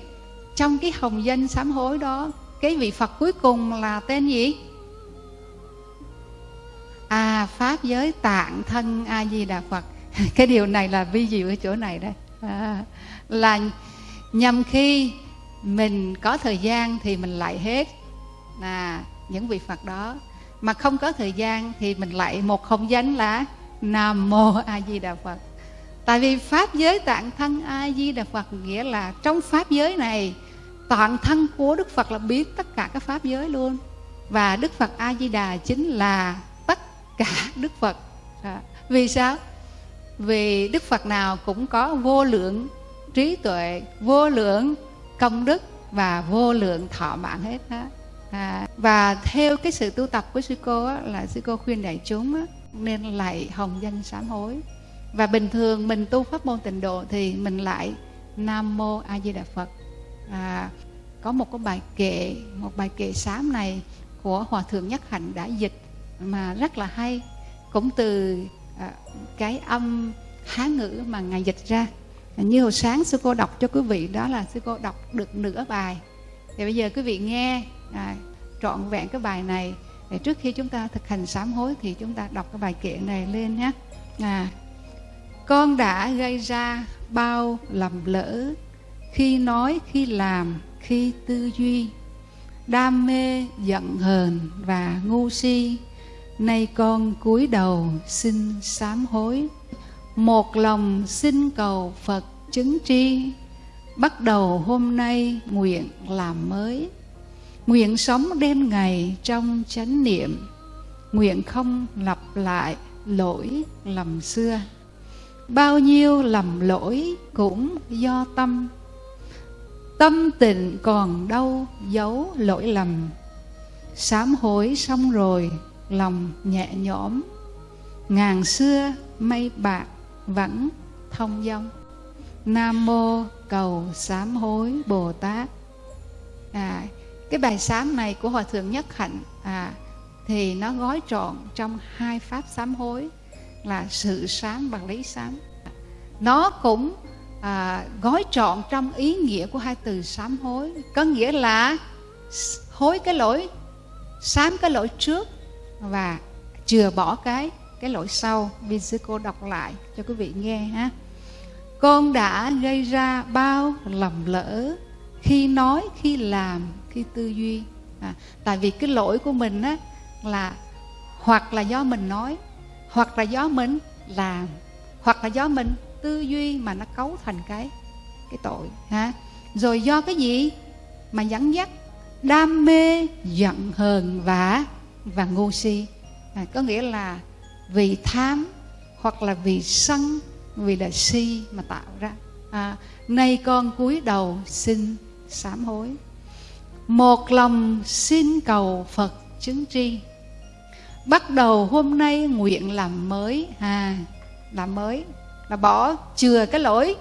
trong cái hồng danh sám hối đó, cái vị phật cuối cùng là tên gì? À pháp giới tạng thân a di đà phật. *laughs* Cái điều này là vi diệu ở chỗ này đây à, là nhằm khi mình có thời gian thì mình lại hết là những vị phật đó. Mà không có thời gian thì mình lại một không danh là nam mô a di đà phật. Tại vì pháp giới tạng thân a di đà phật nghĩa là trong pháp giới này toàn thân của đức phật là biết tất cả các pháp giới luôn. Và đức phật a di đà chính là cả đức phật. À, vì sao? Vì đức phật nào cũng có vô lượng trí tuệ vô lượng công đức và vô lượng thọ mạng hết đó. À, và theo cái sự tu tập của sư cô á, là sư cô khuyên đại chúng á, nên lại hồng danh sám hối. Và bình thường mình tu pháp môn tịnh độ thì mình lại nam mô a di đà phật. À, có một cái bài kệ một bài kệ sám này của hòa thượng nhất hạnh đã dịch mà rất là hay. Cũng từ à, cái âm hán ngữ mà ngài dịch ra. Như hồi sáng sư cô đọc cho quý vị đó là sư cô đọc được nửa bài. Thì bây giờ quý vị nghe à, trọn vẹn cái bài này. Để trước khi chúng ta thực hành sám hối thì chúng ta đọc cái bài kệ này lên nhé. À, con đã gây ra bao lầm lỡ khi nói khi làm khi tư duy. Đam mê giận hờn và ngu si Nay con cúi đầu xin sám hối. Một lòng xin cầu Phật chứng tri. Bắt đầu hôm nay nguyện làm mới. Nguyện sống đêm ngày trong chánh niệm. Nguyện không lặp lại lỗi lầm xưa. Bao nhiêu lầm lỗi cũng do tâm. Tâm tịnh còn đâu giấu lỗi lầm. Sám hối xong rồi lòng nhẹ nhõm. Ngàn xưa mây bạc vẫn thông dong. Nam mô cầu sám hối bồ tát. À, cái bài sám này của hòa thượng nhất hạnh à, thì nó gói trọn trong hai pháp sám hối là sự sám và lý sám. Nó cũng à, gói trọn trong ý nghĩa của hai từ sám hối. Có nghĩa là hối cái lỗi sám cái lỗi trước và chừa bỏ cái cái lỗi sau. Vì sư cô đọc lại cho quý vị nghe ha. Con đã gây ra bao lầm lỡ khi nói khi làm khi tư duy. À, tại vì cái lỗi của mình á là hoặc là do mình nói hoặc là do mình làm hoặc là do mình tư duy mà nó cấu thành cái cái tội ha. Rồi do cái gì mà dẫn dắt? Đam mê giận hờn và và ngu si. À, có nghĩa là vì tham hoặc là vì sân vì là si mà tạo ra. À, nay con cúi đầu xin sám hối. Một lòng xin cầu phật chứng tri. Bắt đầu hôm nay nguyện làm mới. À làm mới là bỏ chừa cái lỗi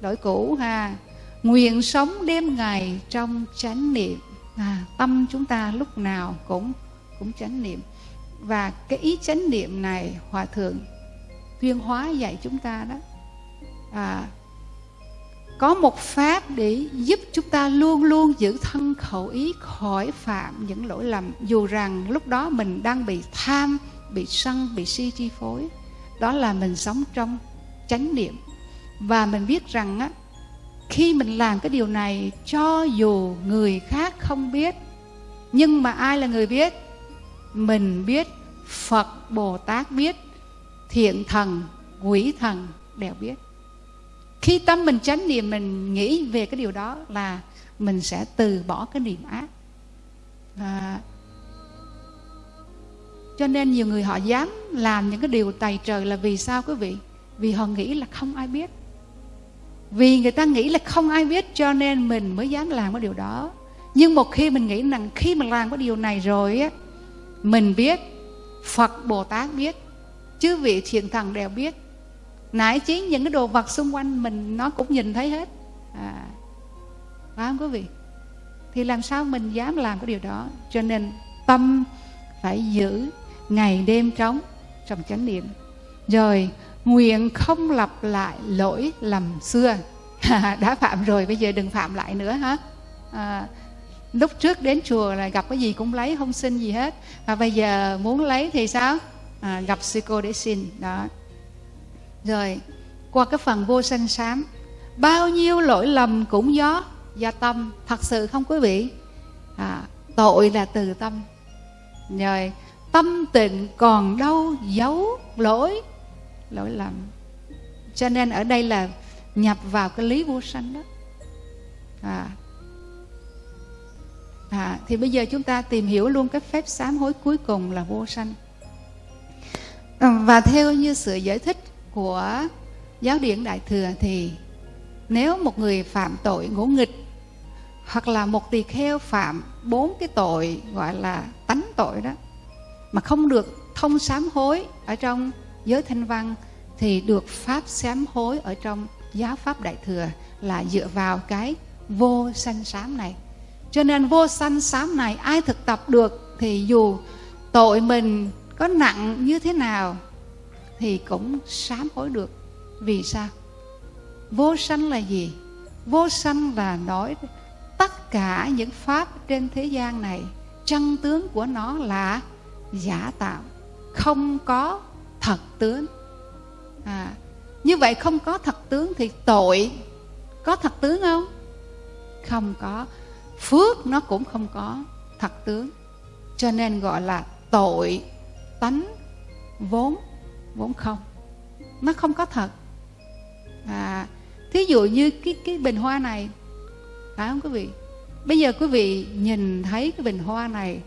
lỗi cũ ha. Nguyện sống đêm ngày trong chánh niệm. À, tâm chúng ta lúc nào cũng cũng chánh niệm. Và cái ý chánh niệm này hòa thượng tuyên hóa dạy chúng ta đó à, có một pháp để giúp chúng ta luôn luôn giữ thân khẩu ý khỏi phạm những lỗi lầm. Dù rằng lúc đó mình đang bị tham bị sân bị si chi phối đó là mình sống trong chánh niệm. Và mình biết rằng á khi mình làm cái điều này cho dù người khác không biết nhưng mà ai là người biết? Mình biết phật bồ tát biết thiện thần quỷ thần đều biết. Khi tâm mình chánh niệm mình nghĩ về cái điều đó là mình sẽ từ bỏ cái niệm ác. À, cho nên nhiều người họ dám làm những cái điều tày trời là vì sao quý vị? Vì họ nghĩ là không ai biết. Vì người ta nghĩ là không ai biết cho nên mình mới dám làm cái điều đó. Nhưng một khi mình nghĩ rằng khi mà làm cái điều này rồi á mình biết phật bồ tát biết chư vị thiện thần đều biết. Nãy chí những cái đồ vật xung quanh mình nó cũng nhìn thấy hết. À, phải không quý vị? Thì làm sao mình dám làm cái điều đó? Cho nên tâm phải giữ ngày đêm trống trong chánh niệm. Rồi nguyện không lặp lại lỗi lầm xưa. *laughs* Đã phạm rồi bây giờ đừng phạm lại nữa hả à, lúc trước đến chùa là gặp cái gì cũng lấy không xin gì hết. Và bây giờ muốn lấy thì sao? À, gặp sư cô để xin đó. Rồi qua cái phần vô sanh sám bao nhiêu lỗi lầm cũng do do tâm. Thật sự không quý vị? À, tội là từ tâm. Rồi tâm tịnh còn đâu giấu lỗi lỗi lầm. Cho nên ở đây là nhập vào cái lý vô sanh đó. À, à, thì bây giờ chúng ta tìm hiểu luôn cái phép sám hối cuối cùng là vô sanh. Ờ, và theo như sự giải thích của giáo điển đại thừa thì nếu một người phạm tội ngỗ nghịch hoặc là một tỳ kheo phạm bốn cái tội gọi là tánh tội đó mà không được thông sám hối ở trong giới thanh văn thì được pháp sám hối ở trong giáo pháp đại thừa là dựa vào cái vô sanh sám này cho nên vô sanh sám này ai thực tập được thì dù tội mình có nặng như thế nào thì cũng sám hối được. Vì sao? Vô sanh là gì? Vô sanh là nói tất cả những pháp trên thế gian này chân tướng của nó là giả tạo không có thật tướng. À, như vậy không có thật tướng thì tội có thật tướng không? Không có phước nó cũng không có thật tướng. Cho nên gọi là tội tánh vốn vốn không. Nó không có thật. À thí dụ như cái cái bình hoa này phải không quý vị? Bây giờ quý vị nhìn thấy cái bình hoa này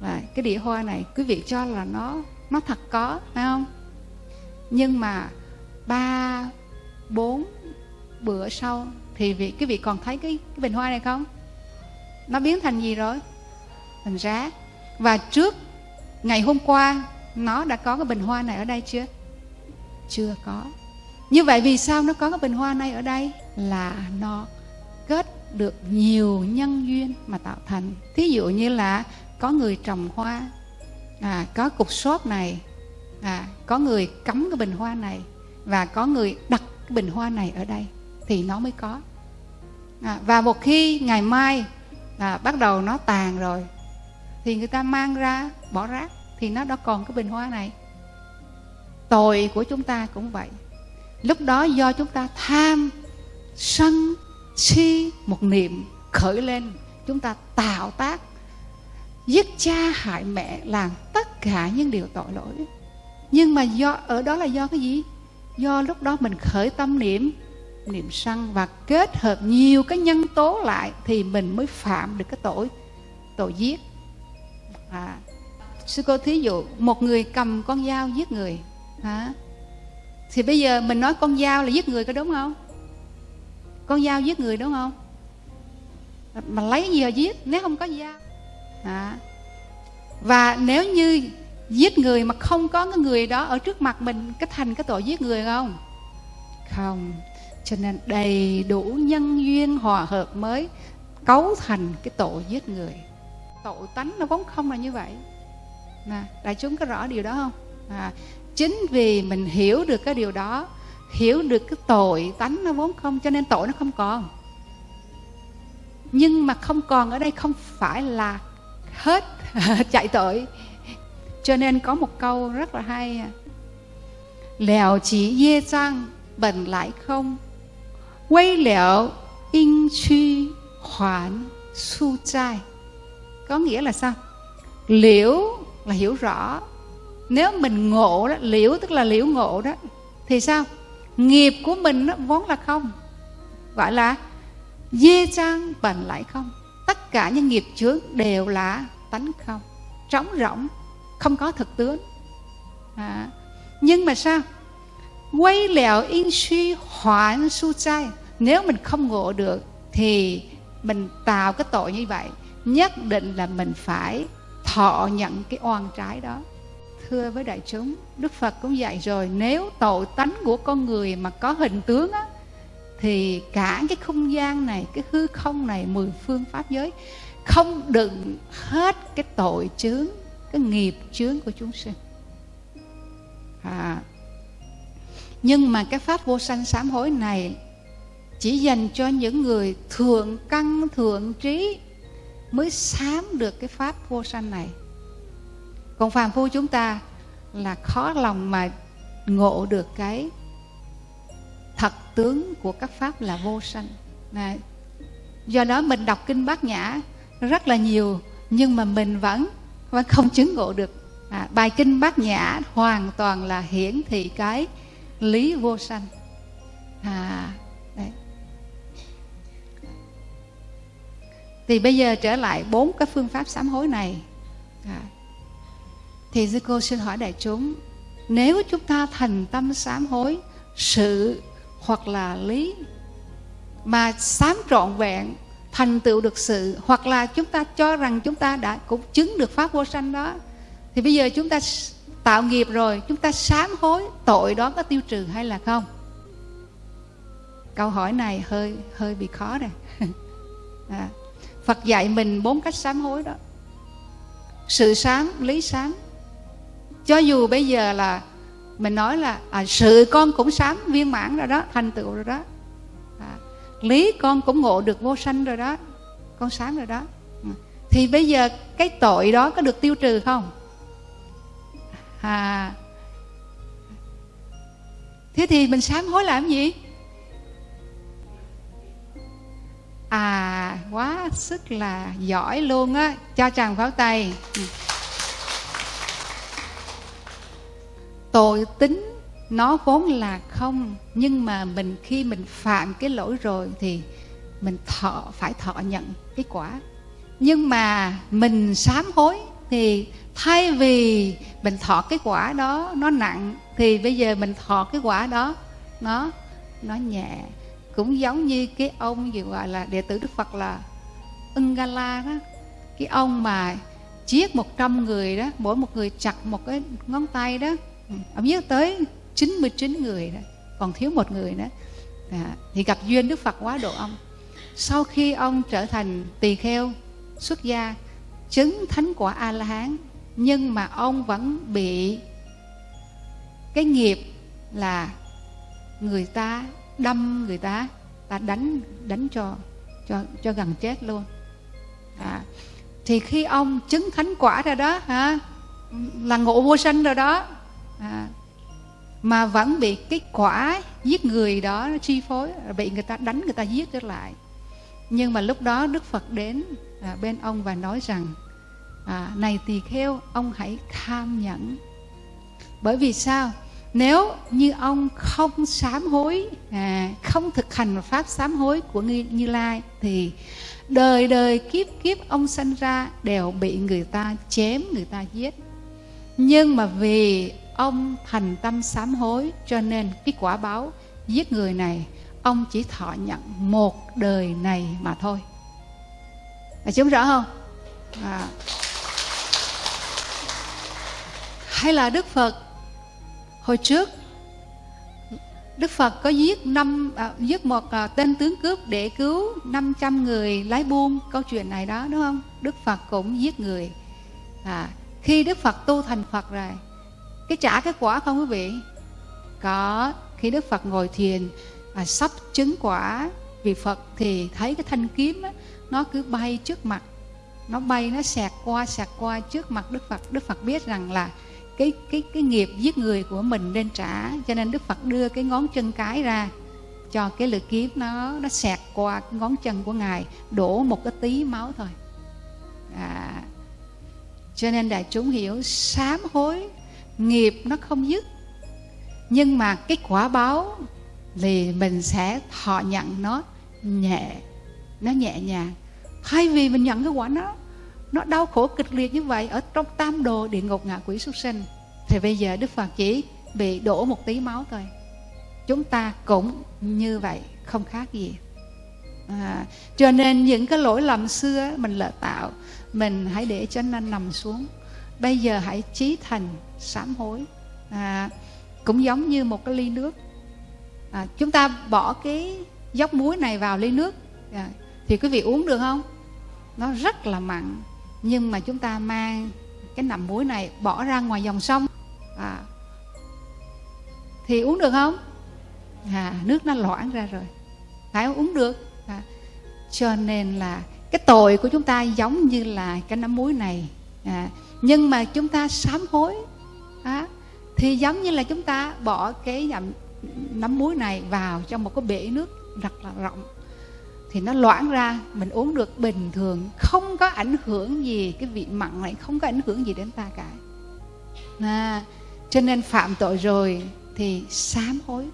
và cái đĩa hoa này quý vị cho là nó nó thật có phải không? Nhưng mà ba bốn bữa sau thì vị cái vị còn thấy cái, cái bình hoa này không? Nó biến thành gì rồi? Thành rác. Và trước ngày hôm qua nó đã có cái bình hoa này ở đây chưa? Chưa có. Như vậy vì sao nó có cái bình hoa này ở đây? Là nó kết được nhiều nhân duyên mà tạo thành. Thí dụ như là có người trồng hoa à, có cục xốp này à, có người cắm cái bình hoa này và có người đặt cái bình hoa này ở đây thì nó mới có. À, và một khi ngày mai à, bắt đầu nó tàn rồi. Thì người ta mang ra bỏ rác thì nó đã còn cái bình hoa này. Tội của chúng ta cũng vậy. Lúc đó do chúng ta tham sân si một niệm khởi lên chúng ta tạo tác giết cha hại mẹ làm tất cả những điều tội lỗi. Nhưng mà do ở đó là do cái gì? Do lúc đó mình khởi tâm niệm niệm sân và kết hợp nhiều cái nhân tố lại thì mình mới phạm được cái tội tội giết. À, sư cô thí dụ một người cầm con dao giết người hả? Thì bây giờ mình nói con dao là giết người có đúng không? Con dao giết người đúng không? Mà lấy gì mà giết nếu không có dao? À. và nếu như giết người mà không có cái người đó ở trước mặt mình cái thành cái tội giết người không? Không cho nên đầy đủ nhân duyên hòa hợp mới cấu thành cái tội giết người. Tội tánh nó vốn không là như vậy. Nè đại chúng có rõ điều đó không? À, chính vì mình hiểu được cái điều đó hiểu được cái tội tánh nó vốn không cho nên tội nó không còn. Nhưng mà không còn ở đây không phải là hết *laughs* chạy tội. Cho nên có một câu rất là hay à. lèo chỉ dê trang bẩn lại không quay in su trai có nghĩa là sao? Liễu là hiểu rõ. Nếu mình ngộ đó, liễu tức là liễu ngộ đó, thì sao? Nghiệp của mình nó vốn là không. Gọi là dê trang bẩn lại không. Tất cả những nghiệp chướng đều là tánh không. Trống rỗng, không có thực tướng. À. nhưng mà sao? Quay lẹo in suy hoãn su trai nếu mình không ngộ được thì mình tạo cái tội như vậy nhất định là mình phải thọ nhận cái oan trái đó. Thưa với đại chúng đức phật cũng dạy rồi nếu tội tánh của con người mà có hình tướng á thì cả cái không gian này cái hư không này mười phương pháp giới không đựng hết cái tội chướng cái nghiệp chướng của chúng sinh. À, nhưng mà cái pháp vô sanh sám hối này chỉ dành cho những người thượng căn thượng trí mới sám được cái pháp vô sanh này. Còn phàm phu chúng ta là khó lòng mà ngộ được cái thật tướng của các pháp là vô sanh. Này do đó mình đọc kinh bát nhã rất là nhiều nhưng mà mình vẫn vẫn không chứng ngộ được. À, bài kinh bát nhã hoàn toàn là hiển thị cái lý vô sanh. À thì bây giờ trở lại bốn cái phương pháp sám hối này. À, thì sư cô xin hỏi đại chúng nếu chúng ta thành tâm sám hối sự hoặc là lý mà sám trọn vẹn thành tựu được sự hoặc là chúng ta cho rằng chúng ta đã cũng chứng được pháp vô sanh đó thì bây giờ chúng ta tạo nghiệp rồi chúng ta sám hối tội đó có tiêu trừ hay là không? Câu hỏi này hơi hơi bị khó này à, *laughs* dạ. Phật dạy mình bốn cách sám hối đó. Sự sám lý sám. Cho dù bây giờ là mình nói là à, sự con cũng sám viên mãn rồi đó thành tựu rồi đó. À, lý con cũng ngộ được vô sanh rồi đó con sám rồi đó. Ừ. Thì bây giờ cái tội đó có được tiêu trừ không? À thế thì mình sám hối làm gì? À quá sức là giỏi luôn á. Cho chàng pháo tay. Tội tính nó vốn là không, nhưng mà mình khi mình phạm cái lỗi rồi thì mình thọ, phải thọ nhận cái quả. Nhưng mà mình sám hối thì thay vì mình thọ cái quả đó nó nặng, thì bây giờ mình thọ cái quả đó nó nó nhẹ cũng giống như cái ông gì gọi là đệ tử đức phật là ungala đó. Cái ông mà giết 100 người đó mỗi một người chặt một cái ngón tay đó. Ừ, ông giết tới 99 người đó còn thiếu một người nữa, à, thì gặp duyên đức phật quá độ ông. Sau khi ông trở thành tỳ kheo xuất gia chứng thánh quả a la hán nhưng mà ông vẫn bị cái nghiệp là người ta đâm người ta ta đánh đánh cho cho cho gần chết luôn. À, thì khi ông chứng thánh quả ra đó hả là ngộ vô sanh rồi đó à, mà vẫn bị cái quả giết người đó nó chi phối bị người ta đánh người ta giết trở lại. Nhưng mà lúc đó đức phật đến à, bên ông và nói rằng à, này tỳ kheo ông hãy tham nhẫn. Bởi vì sao? Nếu như ông không sám hối à, không thực hành pháp sám hối của như, như lai thì đời đời kiếp kiếp ông sanh ra đều bị người ta chém người ta giết. Nhưng mà vì ông thành tâm sám hối cho nên cái quả báo giết người này ông chỉ thọ nhận một đời này mà thôi. Là chúng rõ không? À. hay là đức phật hồi trước Đức Phật có giết năm à, giết một à, tên tướng cướp để cứu 500 người lái buôn câu chuyện này đó đúng không? Đức Phật cũng giết người. À, khi Đức Phật tu thành Phật rồi, cái trả cái quả không quý vị? Có. Khi Đức Phật ngồi thiền à, sắp chứng quả vì Phật thì thấy cái thanh kiếm á, nó cứ bay trước mặt, nó bay nó xẹt qua xẹt qua trước mặt Đức Phật. Đức Phật biết rằng là cái cái cái nghiệp giết người của mình nên trả. Cho nên đức phật đưa cái ngón chân cái ra cho cái lưỡi kiếm nó nó xẹt qua cái ngón chân của ngài đổ một cái tí máu thôi. À, cho nên đại chúng hiểu sám hối nghiệp nó không dứt. Nhưng mà cái quả báo thì mình sẽ thọ nhận nó nhẹ nó nhẹ nhàng. Thay vì mình nhận cái quả nó nó đau khổ kịch liệt như vậy ở trong tam đồ địa ngục ngạ quỷ súc sinh thì bây giờ đức phật chỉ bị đổ một tí máu thôi. Chúng ta cũng như vậy không khác gì. À, cho nên những cái lỗi lầm xưa mình lỡ tạo mình hãy để cho nó nằm xuống. Bây giờ hãy trí thành sám hối. À, cũng giống như một cái ly nước. À, chúng ta bỏ cái dốc muối này vào ly nước. À, thì quý vị uống được không? Nó rất là mặn nhưng mà chúng ta mang cái nằm muối này bỏ ra ngoài dòng sông. À, thì uống được không? À, nước nó loãng ra rồi. Phải uống được. À, cho nên là cái tội của chúng ta giống như là cái nắm muối này. À, nhưng mà chúng ta sám hối. À, thì giống như là chúng ta bỏ cái nắm muối này vào trong một cái bể nước rất là rộng thì nó loãng ra mình uống được bình thường không có ảnh hưởng gì cái vị mặn này không có ảnh hưởng gì đến ta cả. À, cho nên phạm tội rồi thì sám hối.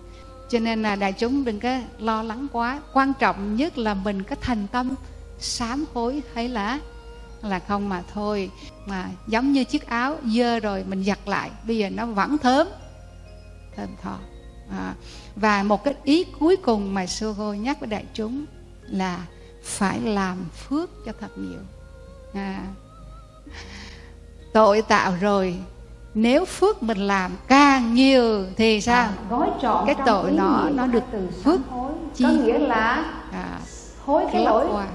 Cho nên là đại chúng đừng có lo lắng quá. Quan trọng nhất là mình có thành tâm sám hối hay là là không mà thôi. Mà giống như chiếc áo dơ rồi mình giặt lại bây giờ nó vẫn thơm thơm thọ. à, và một cái ý cuối cùng mà sư cô nhắc với đại chúng là phải làm phước cho thật nhiều. À, tội tạo rồi nếu phước mình làm càng nhiều thì sao? À, gói trọn cái tội nó nó được từ phước chi có nghĩa là à, hối cái lỗi qua.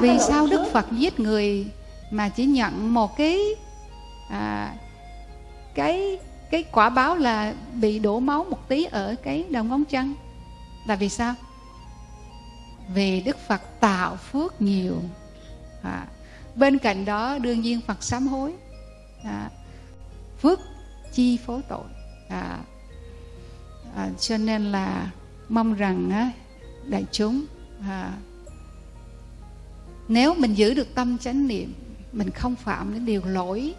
vì sao đức phật giết người mà chỉ nhận một cái à, cái cái quả báo là bị đổ máu một tí ở cái đầu ngón chân là vì sao vì đức phật tạo phước nhiều. À, bên cạnh đó đương nhiên phật sám hối. À, phước chi phối tội. À, à, cho nên là mong rằng á, đại chúng à, nếu mình giữ được tâm chánh niệm mình không phạm đến điều lỗi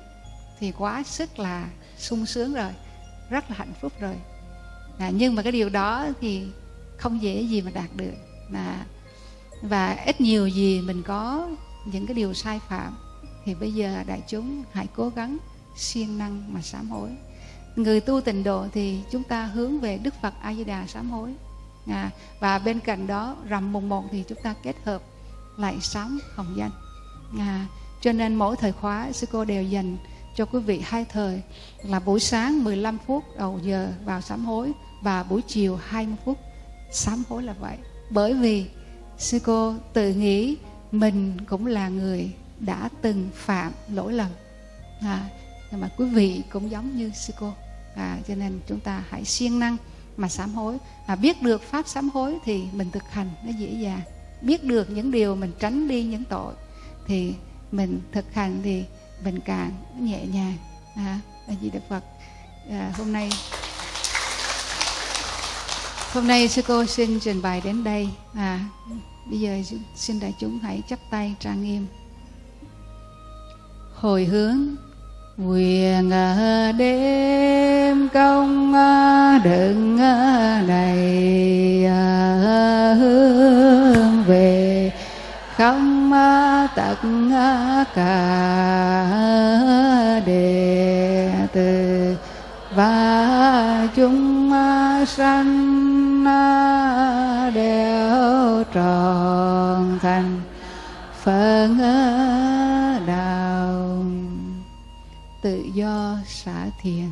thì quá sức là sung sướng rồi rất là hạnh phúc rồi. À, nhưng mà cái điều đó thì không dễ gì mà đạt được. À, và ít nhiều gì mình có những cái điều sai phạm thì bây giờ đại chúng hãy cố gắng siêng năng mà sám hối. Người tu tịnh độ thì chúng ta hướng về đức phật a di đà sám hối. À, và bên cạnh đó rằm mùng một thì chúng ta kết hợp lại sám hồng danh. À, cho nên mỗi thời khóa sư cô đều dành cho quý vị hai thời là buổi sáng 15 phút đầu giờ vào sám hối và buổi chiều 20 phút sám hối là vậy. Bởi vì sư cô tự nghĩ mình cũng là người đã từng phạm lỗi lầm. À, nhưng mà quý vị cũng giống như sư cô. À, cho nên chúng ta hãy siêng năng mà sám hối. À, biết được pháp sám hối thì mình thực hành nó dễ dàng. Biết được những điều mình tránh đi những tội thì mình thực hành thì mình càng nhẹ nhàng. À, là gì đức phật. À, hôm nay hôm nay sư cô xin trình bày đến đây. À bây giờ xin đại chúng hãy chắp tay trang nghiêm. Hồi hướng, nguyện à, đêm công à, đựng đầy à, hướng về không tất cả đệ tử và chúng sanh đều tròn thành phần đạo tự do xả thiền.